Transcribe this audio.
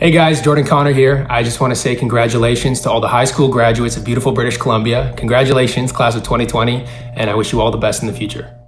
Hey guys, Jordan Connor here. I just want to say congratulations to all the high school graduates of beautiful British Columbia. Congratulations, class of 2020, and I wish you all the best in the future.